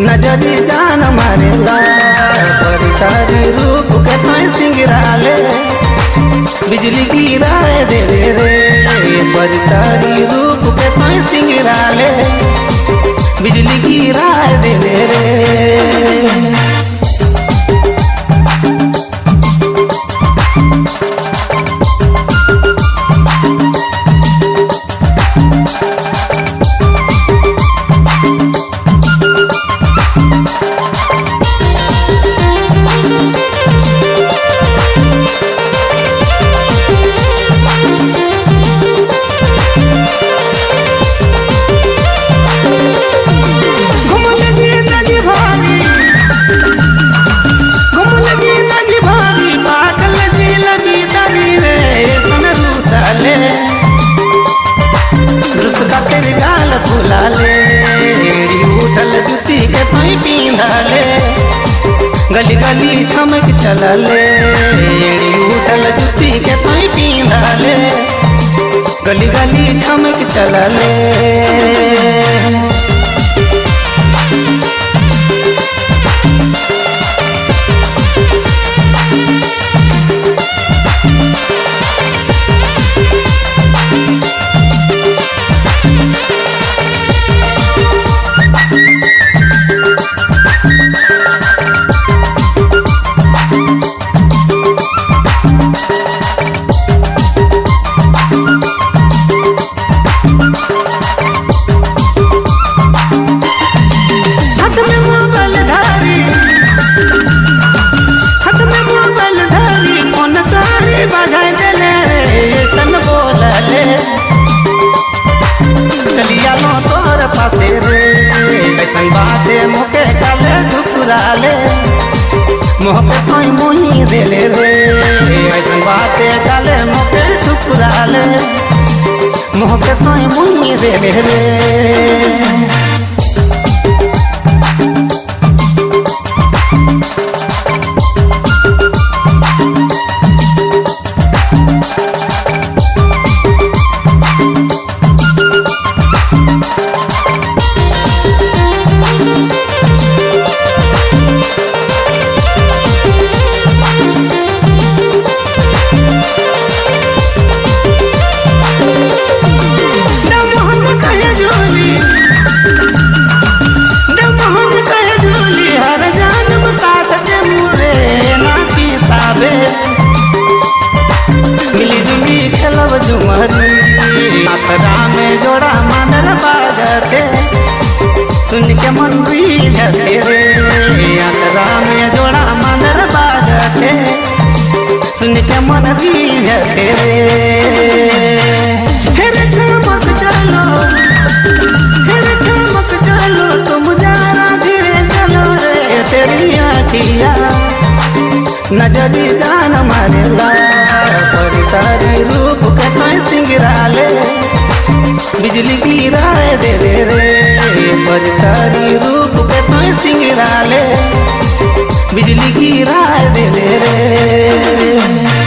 नजरी जान मारेला परितारी रूप के तोय सिंगराले। बिजली गिराए दे रे रे परितारी रूप के तोय सिंगराले। बिजली गिराए दे रे। तेरे गाल फुलाले एड़ी उठल जुती के पाई पीना ले गली गली छमक चलले एड़ी उठल जुती के पाई पीना ले गली गली छमक चलले। हाथ पासे रे कैसन बाते मोके काले ठुकराले मोह पे कोई मुही देले रे ऐसन बाते काले मोके ठुकराले मोह पे कोई मुही देले रे जोड़ा मानर बाजते सुन के मन बीजते रे। अखरा में जोड़ा मानर बाजते सुन के मन बीजते रे। चमक चलो तुम जरा धीरे रे। तेरी तोरी रूप के सिंगरा ले बिजली गिरा दे रे।